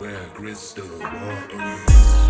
Where crystal waters.